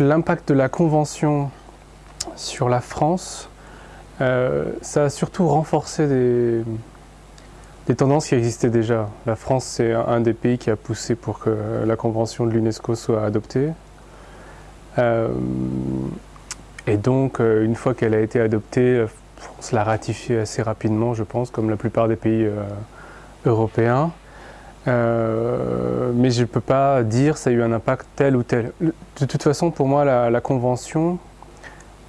l'impact de la Convention sur la France, euh, ça a surtout renforcé des, des, tendances qui existaient déjà. La France, c'est un des pays qui a poussé pour que la Convention de l'UNESCO soit adoptée. Euh, et donc, euh, une fois qu'elle a été adoptée, France l'a ratifiée assez rapidement, je pense, comme la plupart des pays européens. Euh, mais je ne peux pas dire ça a eu un impact tel ou tel. De toute façon, pour moi, la, convention,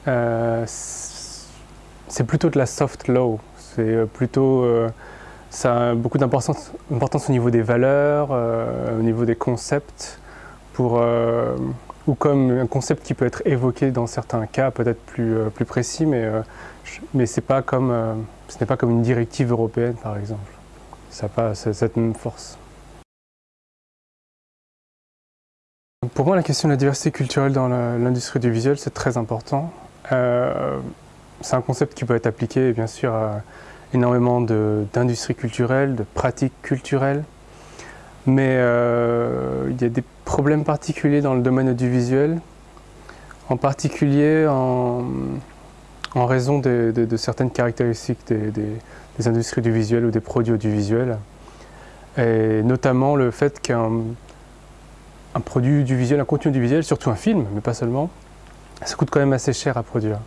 euh, c'est plutôt de la soft law. C'est euh, plutôt, ça a beaucoup d'importance au niveau des valeurs, au niveau des concepts, pour, ou comme un concept qui peut être évoqué dans certains cas, peut-être plus, précis, mais, mais pas comme, ce n'est pas comme une directive européenne, par exemple. Ça n'a pas cette même force. Pour moi, la question de la diversité culturelle dans l'industrie du visuel, c'est très important. Euh, c'est un concept qui peut être appliqué, bien sûr, à énormément d'industries culturelles, de pratiques culturelles. Mais euh, il y a des problèmes particuliers dans le domaine audiovisuel, en particulier en, raison de, certaines caractéristiques des, des, industries du visuel ou des produits audiovisuels. Et notamment le fait qu'un un produit du visuel, un contenu du visuel, surtout un film, mais pas seulement, ça coûte quand même assez cher à produire.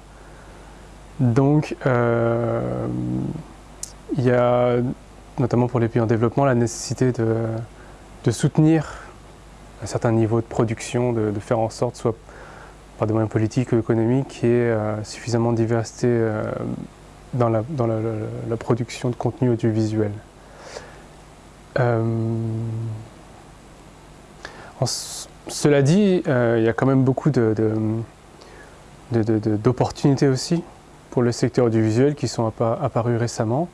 Donc, euh, il y a, notamment pour les pays en développement, la nécessité de, soutenir un certain niveau de production, de, faire en sorte, soit par des moyens politiques ou économiques, qu'il y ait euh, suffisamment de diversité euh, dans, la, dans la, production de contenu audiovisuel. Cela dit, euh, il y a quand même beaucoup d'opportunités aussi pour le secteur audiovisuel qui sont apparus récemment,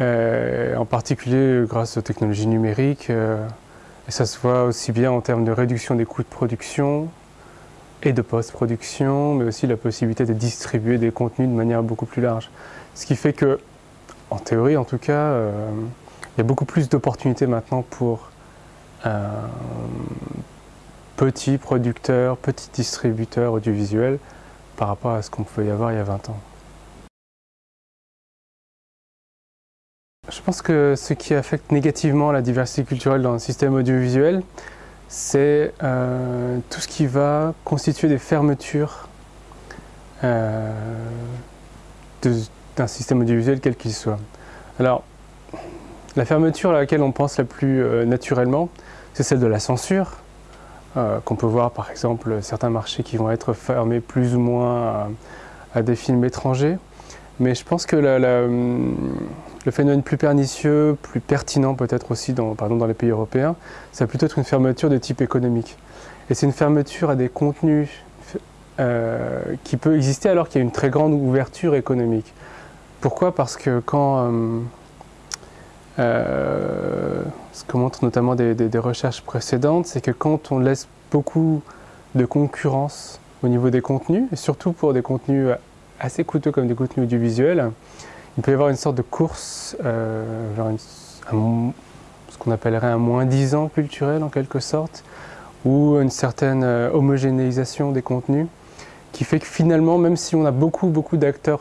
euh, en particulier grâce aux technologies numériques. Euh, et ça se voit aussi bien en termes de réduction des coûts de production et de post-production, mais aussi la possibilité de distribuer des contenus de manière beaucoup plus large. Ce qui fait que, en théorie en tout cas, il y a beaucoup plus d'opportunités maintenant pour petit producteur, petit distributeur audiovisuel par rapport à ce qu'on pouvait y avoir il y a 20 ans. Je pense que ce qui affecte négativement la diversité culturelle dans le système audiovisuel, c'est euh, tout ce qui va constituer des fermetures euh, d'un système audiovisuel quel qu'il soit. Alors, la fermeture à laquelle on pense la plus euh, naturellement, c'est celle de la censure, euh, qu'on peut voir par exemple certains marchés qui vont être fermés plus ou moins à, des films étrangers. Mais je pense que le phénomène plus pernicieux, plus pertinent peut-être aussi dans, les pays européens, c'est plutôt être une fermeture de type économique. Et c'est une fermeture à des contenus euh, qui peut exister alors qu'il y a une très grande ouverture économique. Pourquoi? Parce que quand... Euh, ce que montrent notamment des, recherches précédentes, c'est que quand on laisse beaucoup de concurrence au niveau des contenus, et surtout pour des contenus assez coûteux comme des contenus audiovisuels, il peut y avoir une sorte de course euh, vers ce qu'on appellerait un moins 10 ans culturel en quelque sorte, ou une certaine euh, homogénéisation des contenus, qui fait que finalement, même si on a beaucoup, beaucoup d'acteurs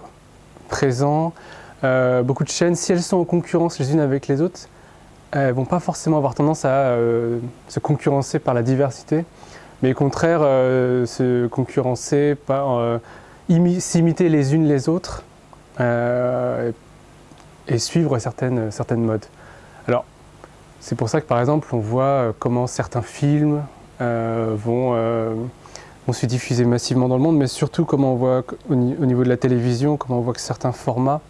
présents, euh, beaucoup de chaînes, si elles sont en concurrence les unes avec les autres, elles vont pas forcément avoir tendance à euh, se concurrencer par la diversité, mais au contraire euh, se concurrencer par s'imiter les unes les autres et suivre certaines, certaines modes. Alors, c'est pour ça que par exemple on voit comment certains films vont se diffuser massivement dans le monde, mais surtout comment on voit au niveau de la télévision, comment on voit que certains formats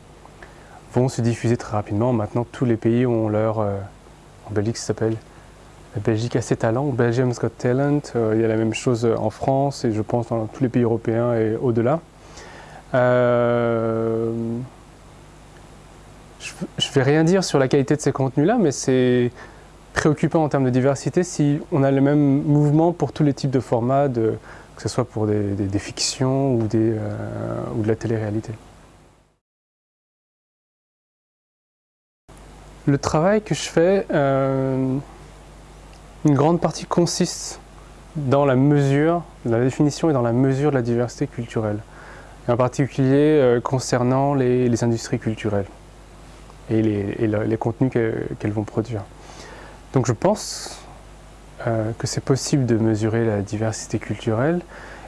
vont se diffuser très rapidement. Maintenant, tous les pays ont leur... Euh, en Belgique, ça s'appelle la Belgique a ses talents, Belgium's Got Talent. Euh, il y a la même chose en France et je pense dans tous les pays européens et au-delà. Euh, je ne vais rien dire sur la qualité de ces contenus-là, mais c'est préoccupant en termes de diversité si on a le même mouvement pour tous les types de formats, que ce soit pour des, fictions ou, ou de la télé-réalité. Le travail que je fais, euh, une grande partie consiste dans la mesure, dans la définition et dans la mesure de la diversité culturelle. Et en particulier euh, concernant les, industries culturelles et les, contenus qu'elles vont produire. Donc je pense euh, que c'est possible de mesurer la diversité culturelle.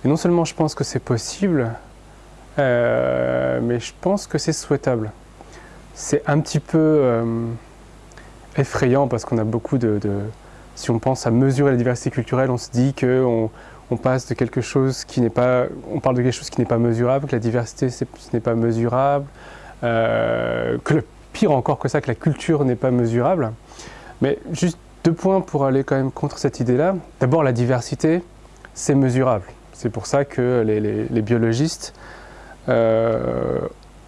Et non seulement je pense que c'est possible, mais je pense que c'est souhaitable. C'est un petit peu effrayant parce qu'on a beaucoup de si on pense à mesurer la diversité culturelle, on se dit qu'on on passe de quelque chose qui n'est pas, on parle de quelque chose qui n'est pas mesurable, que la diversité ce n'est pas mesurable, euh, que le pire encore que ça, que la culture n'est pas mesurable. Mais juste deux points pour aller quand même contre cette idée-là. D'abord, la diversité, c'est mesurable. C'est pour ça que les, biologistes euh,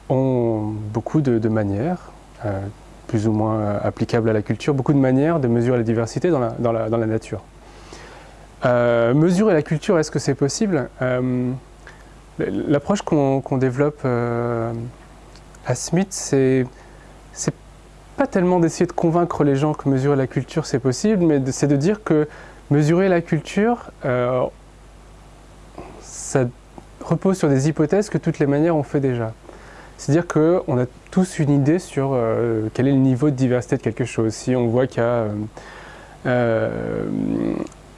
ont beaucoup de, manières, euh, plus ou moins euh, applicable à la culture, beaucoup de manières de mesurer la diversité dans la, nature. Euh, mesurer la culture, est-ce que c'est possible? L'approche qu'on développe à Smith, c'est pas tellement d'essayer de convaincre les gens que mesurer la culture c'est possible, mais c'est de dire que mesurer la culture, ça repose sur des hypothèses que toutes les manières ont fait déjà. C'est-à-dire qu'on a tous une idée sur euh, quel est le niveau de diversité de quelque chose. Si on voit qu'il y a euh, euh,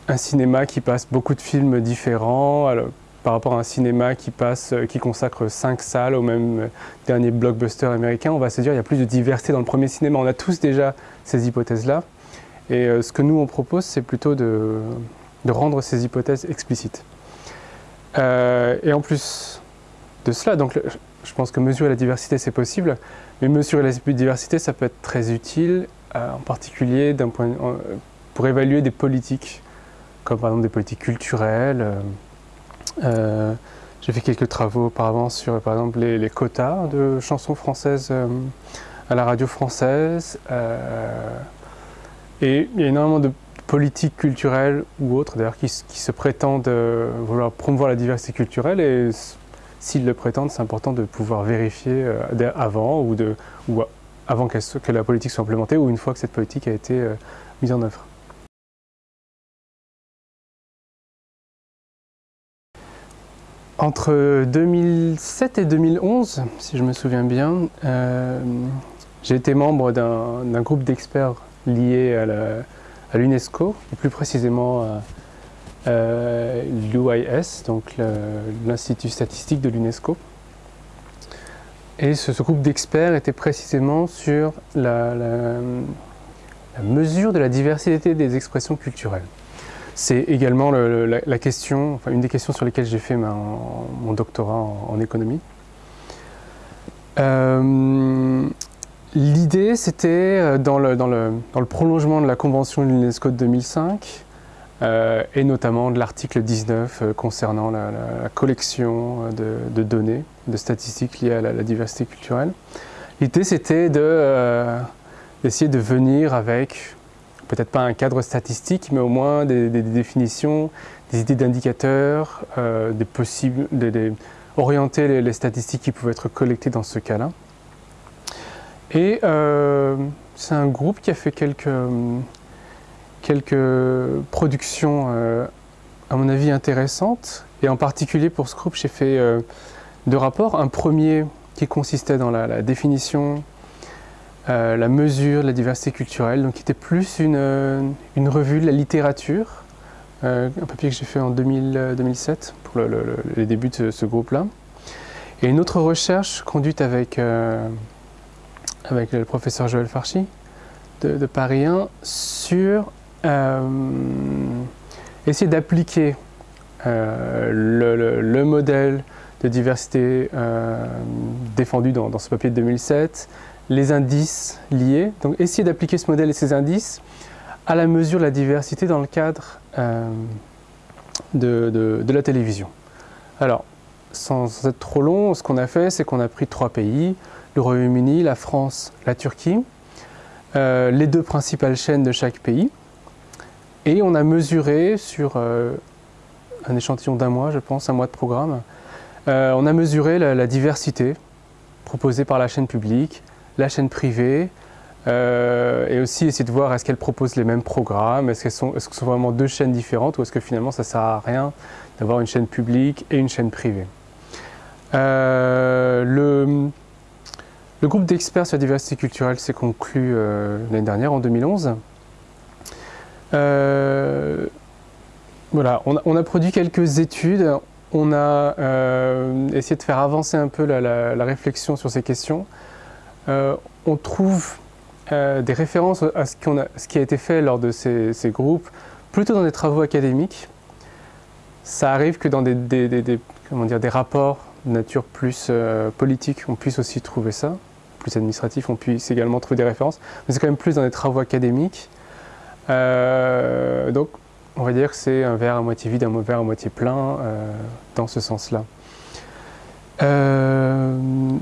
un cinéma qui passe beaucoup de films différents, par rapport à un cinéma qui, passe, qui consacre cinq salles au même dernier blockbuster américain, on va se dire qu'il y a plus de diversité dans le premier cinéma. On a tous déjà ces hypothèses-là. Et ce que nous on propose, c'est plutôt de, de, rendre ces hypothèses explicites. et en plus de cela, donc je pense que mesurer la diversité, c'est possible, mais mesurer la diversité, ça peut être très utile, euh, en particulier point, pour évaluer des politiques, comme par exemple des politiques culturelles. Euh, euh, j'ai fait quelques travaux auparavant sur, par exemple, les, quotas de chansons françaises à la radio française. et il y a énormément de politiques culturelles ou autres, d'ailleurs, qui, se prétendent vouloir promouvoir la diversité culturelle s'ils le prétendent, c'est important de pouvoir vérifier euh, avant ou, avant que la politique soit implémentée ou une fois que cette politique a été euh, mise en œuvre. Entre 2007 et 2011, si je me souviens bien, euh, j'ai été membre d'un groupe d'experts liés à l'UNESCO, et plus précisément à euh, l'UIS, donc l'Institut statistique de l'UNESCO. Et ce, groupe d'experts était précisément sur la, mesure de la diversité des expressions culturelles. C'est également la, question, une des questions sur lesquelles j'ai fait mon doctorat en, économie. Euh, l'idée, c'était euh, dans le, dans, le, prolongement de la convention de l'UNESCO de 2005, euh, et notamment de l'article 19 euh, concernant la, collection euh, de, données, de statistiques liées à la, diversité culturelle. L'idée c'était d'essayer de, venir avec peut-être pas un cadre statistique, mais au moins des, définitions, des idées d'indicateurs, possibles, orienter les, statistiques qui pouvaient être collectées dans ce cas-là. Et c'est un groupe qui a fait quelques quelques productions, euh, à mon avis, intéressantes. Et en particulier pour ce groupe, j'ai fait euh, deux rapports. Un premier qui consistait dans la, définition, euh, la mesure de la diversité culturelle, donc qui était plus une, une revue de la littérature, un papier que j'ai fait en 2007 pour les débuts de ce, groupe-là. Et une autre recherche conduite avec, avec le professeur Joël Farchi de, Paris 1 sur essayer d'appliquer euh, le, modèle de diversité euh, défendu dans, ce papier de 2007, les indices liés, donc essayer d'appliquer ce modèle et ces indices à la mesure de la diversité dans le cadre de, la télévision. Alors, sans, être trop long, ce qu'on a fait, c'est qu'on a pris trois pays, le Royaume-Uni, la France, la Turquie, les deux principales chaînes de chaque pays, et on a mesuré sur euh, un échantillon d'un mois, je pense, un mois de programme, euh, on a mesuré la, diversité proposée par la chaîne publique, la chaîne privée, et aussi essayer de voir est-ce qu'elles proposent les mêmes programmes, est-ce, sont, est-ce que ce sont vraiment deux chaînes différentes ou est-ce que finalement ça ne sert à rien d'avoir une chaîne publique et une chaîne privée. le, groupe d'experts sur la diversité culturelle s'est conclu euh, l'année dernière, en 2011. Euh, voilà, on a, produit quelques études, on a euh, essayé de faire avancer un peu la, réflexion sur ces questions. on trouve des références à ce, qui a été fait lors de ces, groupes, plutôt dans des travaux académiques. Ça arrive que dans des, comment dire, des rapports de nature plus politique, on puisse aussi trouver ça plus administratifs, on puisse également trouver des références, mais c'est quand même plus dans des travaux académiques. Euh, donc, on va dire que c'est un verre à moitié vide, un verre à moitié plein, euh, dans ce sens-là. Euh,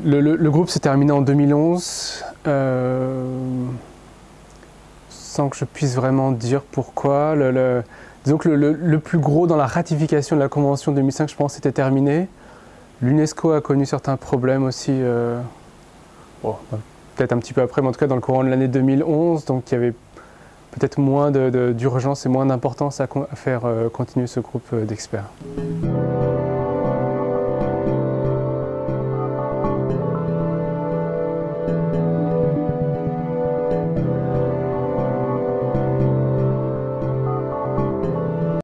le, groupe s'est terminé en 2011, sans que je puisse vraiment dire pourquoi. Le, disons que le, plus gros dans la ratification de la Convention 2005, je pense, était terminé. L'UNESCO a connu certains problèmes aussi peut-être un petit peu après, mais en tout cas dans le courant de l'année 2011, donc il y avait peut-être moins d'urgence et moins d'importance à, faire euh, continuer ce groupe euh, d'experts.